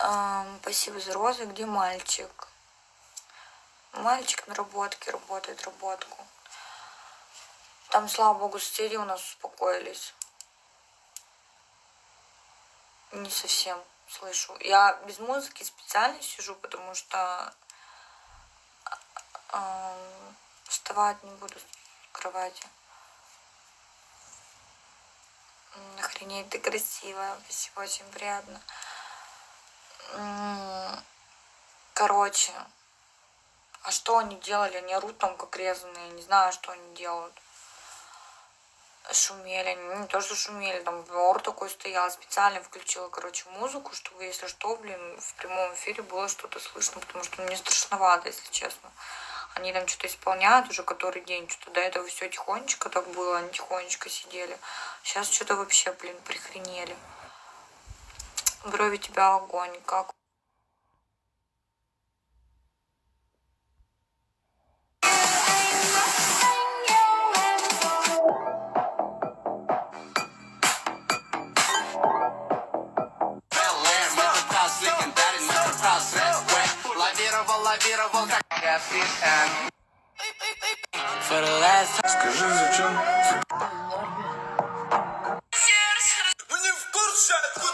Спасибо за розы. Где мальчик? Мальчик на работке работает работку. Там, слава богу, соседи у нас успокоились. Не совсем слышу. Я без музыки специально сижу, потому что ам, вставать не буду с кровати. Охренеть, ты красивая. Спасибо, очень приятно. Короче, а что они делали? Они орут там как резаные. Не знаю, что они делают. Шумели. Не то, что шумели. Там ор такой стоял. Специально включила, короче, музыку, чтобы, если что, блин, в прямом эфире было что-то слышно. Потому что мне страшновато, если честно. Они там что-то исполняют уже который день. Что-то до этого все тихонечко так было. Они тихонечко сидели. Сейчас что-то вообще, блин, прихренели. Брови тебя огонь. Как лавировал, лавировал, Скажи, зачем? Мы не в курсе, откуда...